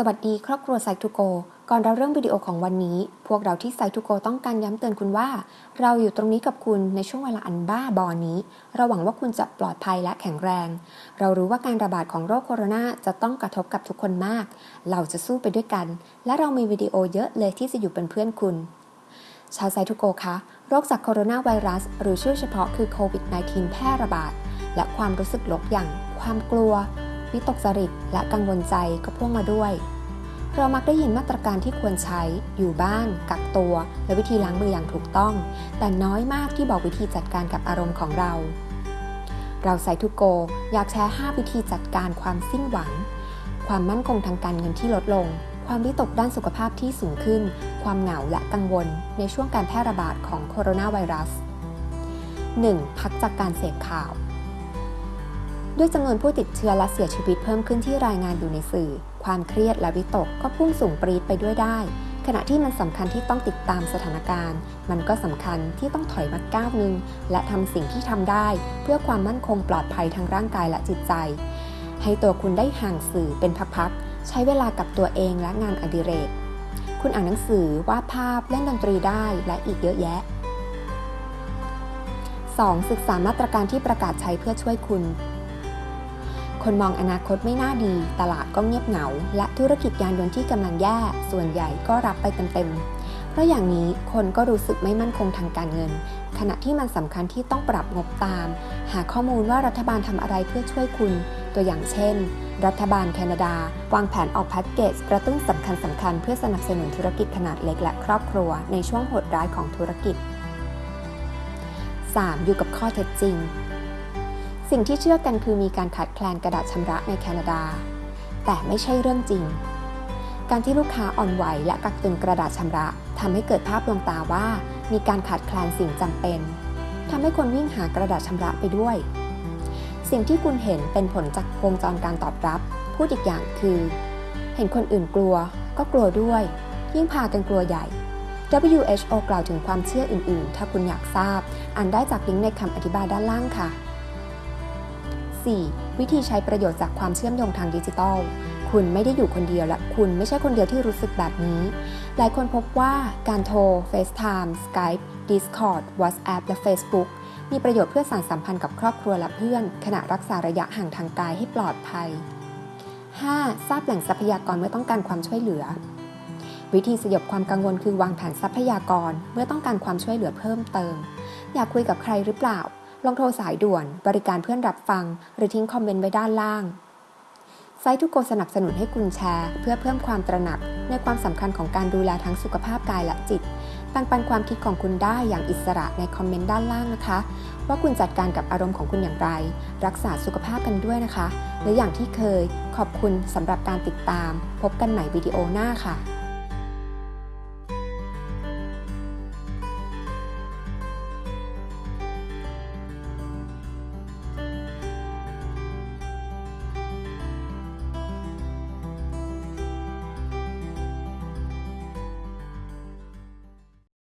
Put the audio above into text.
สวัสดีครอบครัวไซทูโก ก่อนเราเริ่มวิดีโอของวันนี้ พวกเราที่ไซทูโกต้องการย้ำเตือนคุณว่า เราอยู่ตรงนี้กับคุณในช่วงเวลาอันบ้าบอนี้ เราหวังว่าคุณจะปลอดภัยและแข็งแรง เรารู้ว่าการระบาดของโรคโคโรนาจะต้องกระทบกับทุกคนมาก เราจะสู้ไปด้วยกัน และเรามีวิดีโอเยอะเลยที่จะอยู่เป็นเพื่อนคุณ ชาวไซทูโกคะโรคจากโคโรนาไวรัส หรือชื่อเฉพาะคือโควิด -19 แพร่ระบาดและความรู้สึกลบอย่าง ความกลัว วิตกจริต และกังวลใจก็พ่วงมาด้วย เรามักได้ยินมาตรการที่ควรใช้ อยู่บ้าน กักตัว และวิธีล้างมืออย่างถูกต้อง แต่น้อยมากที่บอกวิธีจัดการกับอารมณ์ของเรา เราไซทูโก อยากแชร์ 5 วิธีจัดการความสิ้นหวัง ความมั่นคงทางการเงินที่ลดลง ความวิตกด้านสุขภาพที่สูงขึ้น ความเหงาและกังวล ในช่วงการแพร่ระบาดของโคโรนาไวรัส 1. พักจากการเสพข่าว ด้วยจำนวนผู้ติดเชื้อและเสียชีวิตเพิ่มขึ้นที่รายงานอยู่ในสื่อ ความเครียดและวิตกก็พุ่งสูงปรีดไปด้วยได้ ขณะที่มันสำคัญที่ต้องติดตามสถานการณ์ มันก็สำคัญที่ต้องถอยมาก้าวหนึ่งและทำสิ่งที่ทำได้ เพื่อความมั่นคงปลอดภัยทางร่างกายและจิตใจ ให้ตัวคุณได้ห่างสื่อเป็นพักๆใช้เวลากับตัวเองและงานอดิเรก คุณอ่านหนังสือวาดภาพเล่นดนตรีได้และอีกเยอะแยะ 2. ศึกษามาตรการที่ประกาศใช้เพื่อช่วยคุณ คนมองอนาคตไม่น่าดี ตลาดก็เงียบเหงา และธุรกิจยานยนต์ที่กำลังแย่ ส่วนใหญ่ก็รับไปเต็มๆ เพราะอย่างนี้คนก็รู้สึกไม่มั่นคงทางการเงิน ขณะที่มันสำคัญที่ต้องปรับงบตาม หาข้อมูลว่ารัฐบาลทำอะไรเพื่อช่วยคุณ ตัวอย่างเช่น รัฐบาลแคนาดา วางแผนออกแพ็กเกจกระตุ้นสำคัญสำคัญเพื่อสนับสนุนธุรกิจขนาดเล็กและครอบครัว ในช่วงโหดร้ายของธุรกิจ 3. อยู่กับข้อเท็จจริง สิ่งที่เชื่อกันคือมีการขาดแคลนกระดาษชำระในแคนาดา แต่ไม่ใช่เรื่องจริง การที่ลูกค้าอ่อนไหวและกักตุนกระดาษชำระทำให้เกิดภาพลวงตาว่า มีการขาดแคลนสิ่งจำเป็นทำให้คนวิ่งหากระดาษชำระไปด้วย สิ่งที่คุณเห็นเป็นผลจากวงจรการตอบรับ พูดอีกอย่างคือ เห็นคนอื่นกลัว ก็กลัวด้วย ยิ่งพากันกลัวใหญ่ WHO กล่าวถึงความเชื่ออื่น ๆ ถ้าคุณอยากทราบ อ่านได้จากลิงก์ในคำอธิบายด้านล่างค่ะ 4. วิธีใช้ประโยชน์จากความเชื่อมโยงทางดิจิทัล คุณไม่ได้อยู่คนเดียวและคุณไม่ใช่คนเดียวที่รู้สึกแบบนี้ หลายคนพบว่าการโทร FaceTime Skype Discord WhatsApp และ Facebook มีประโยชน์เพื่อสานสัมพันธ์กับครอบครัวและเพื่อน ขณะรักษาระยะห่างทางกายให้ปลอดภัย 5. ทราบแหล่งทรัพยากรเมื่อต้องการความช่วยเหลือ วิธีสยบความกังวลคือวางแผนทรัพยากรเมื่อต้องการความช่วยเหลือเพิ่มเติม อยากคุยกับใครหรือเปล่า ลองโทรสายด่วน บริการเพื่อนรับฟัง หรือทิ้งคอมเมนต์ไว้ด้านล่าง ไซต์ทุกโกสนับสนุนให้คุณแชร์ เพื่อเพิ่มความตระหนัก ในความสำคัญของการดูแลทั้งสุขภาพกายและจิตปันปันความคิดของคุณได้อย่างอิสระในคอมเมนต์ด้านล่างนะคะ ว่าคุณจัดการกับอารมณ์ของคุณอย่างไร รักษาสุขภาพกันด้วยนะคะ และอย่างที่เคยขอบคุณสำหรับการติดตาม พบกันใหม่วิดีโอหน้าค่ะ